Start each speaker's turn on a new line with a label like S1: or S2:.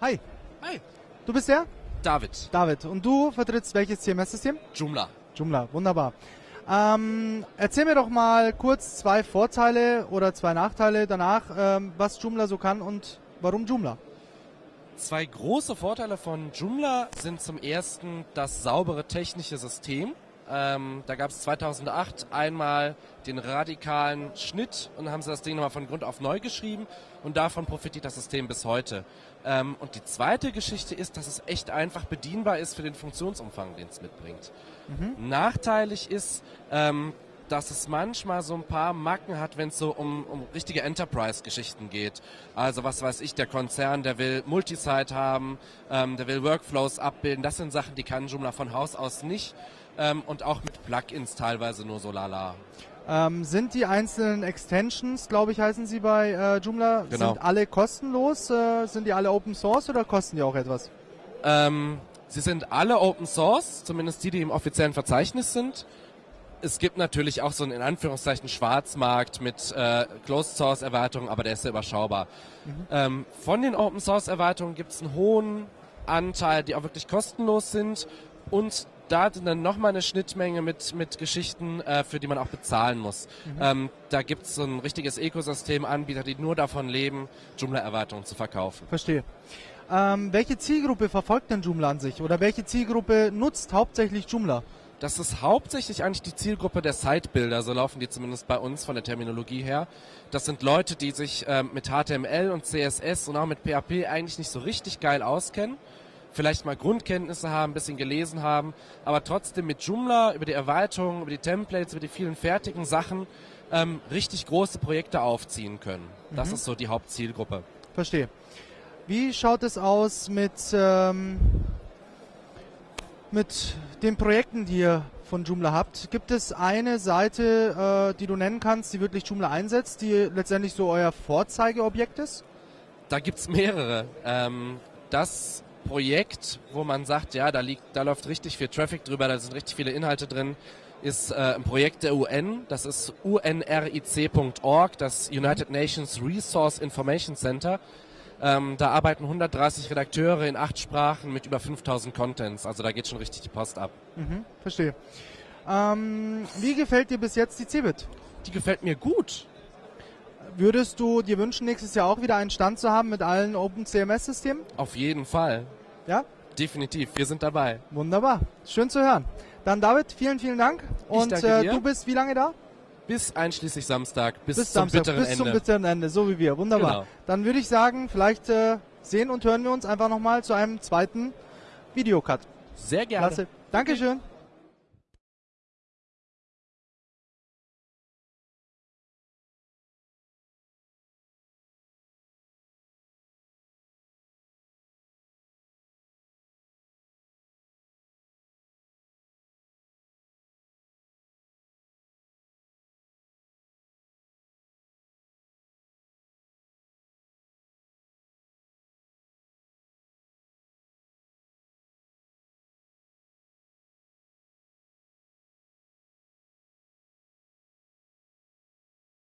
S1: Hi,
S2: Hi.
S1: du bist der?
S2: David.
S1: David. Und du vertrittst welches CMS-System?
S2: Joomla.
S1: Joomla, wunderbar. Ähm, erzähl mir doch mal kurz zwei Vorteile oder zwei Nachteile danach, ähm, was Joomla so kann und warum Joomla.
S2: Zwei große Vorteile von Joomla sind zum ersten das saubere technische System. Ähm, da gab es 2008 einmal den radikalen Schnitt und haben sie das Ding nochmal von Grund auf neu geschrieben und davon profitiert das System bis heute. Ähm, und die zweite Geschichte ist, dass es echt einfach bedienbar ist für den Funktionsumfang, den es mitbringt. Nachteilig ist, ähm, dass es manchmal so ein paar Macken hat, wenn es so um, um richtige Enterprise-Geschichten geht. Also was weiß ich, der Konzern, der will Multisite haben, ähm, der will Workflows abbilden. Das sind Sachen, die kann Joomla von Haus aus nicht. Ähm, und auch mit Plugins teilweise nur so lala.
S1: Ähm, sind die einzelnen Extensions, glaube ich, heißen sie bei äh, Joomla,
S2: Genau.
S1: sind alle kostenlos? Äh, sind die alle Open Source oder kosten die auch etwas?
S2: Ähm, sie sind alle Open Source, zumindest die, die im offiziellen Verzeichnis sind. Es gibt natürlich auch so einen in Anführungszeichen Schwarzmarkt mit äh, Closed Source Erweiterungen, aber der ist sehr überschaubar. Ähm, von den Open Source Erweiterungen gibt es einen hohen Anteil, die auch wirklich kostenlos sind und da hat dann nochmal eine Schnittmenge mit, mit Geschichten, äh, für die man auch bezahlen muss. Ähm, da gibt es so ein richtiges Ökosystem Anbieter, die nur davon leben, Joomla-Erweiterungen zu verkaufen.
S1: Verstehe. Ähm, welche Zielgruppe verfolgt denn Joomla an sich? Oder welche Zielgruppe nutzt hauptsächlich Joomla?
S2: Das ist hauptsächlich eigentlich die Zielgruppe der Sitebuilder, so laufen die zumindest bei uns von der Terminologie her. Das sind Leute, die sich ähm, mit HTML und CSS und auch mit PHP eigentlich nicht so richtig geil auskennen. Vielleicht mal Grundkenntnisse haben, ein bisschen gelesen haben, aber trotzdem mit Joomla über die Erweiterung, über die Templates, über die vielen fertigen Sachen ähm, richtig große Projekte aufziehen können. Das ist so die Hauptzielgruppe.
S1: Verstehe. Wie schaut es aus mit, ähm, mit den Projekten, die ihr von Joomla habt? Gibt es eine Seite, äh, die du nennen kannst, die wirklich Joomla einsetzt, die letztendlich so euer Vorzeigeobjekt ist?
S2: Da gibt's mehrere. Ähm, das Projekt, wo man sagt, ja, da liegt, da läuft richtig viel Traffic drüber, da sind richtig viele Inhalte drin, ist äh, ein Projekt der UN. Das ist unric.org, das United Nations Resource Information Center. Ähm, da arbeiten 130 Redakteure in acht Sprachen mit über 5000 Contents. Also da geht schon richtig die Post ab.
S1: Mhm, verstehe. Ähm, wie gefällt dir bis jetzt die Cebit?
S2: Die gefällt mir gut.
S1: Würdest du dir wünschen, nächstes Jahr auch wieder einen Stand zu haben mit allen Open CMS-Systemen?
S2: Auf jeden Fall.
S1: Ja?
S2: Definitiv. Wir sind dabei.
S1: Wunderbar. Schön zu hören. Dann David, vielen, vielen Dank. Und äh, du bist wie lange da?
S2: Bis einschließlich Samstag. Bis,
S1: bis
S2: zum
S1: Samstag,
S2: bitteren
S1: bis zum
S2: Ende.
S1: bitteren Ende, so wie wir. Wunderbar.
S2: Genau.
S1: Dann würde ich sagen, vielleicht äh, sehen und hören wir uns einfach nochmal zu einem zweiten Videocut.
S2: Sehr gerne.
S1: Klasse. Dankeschön.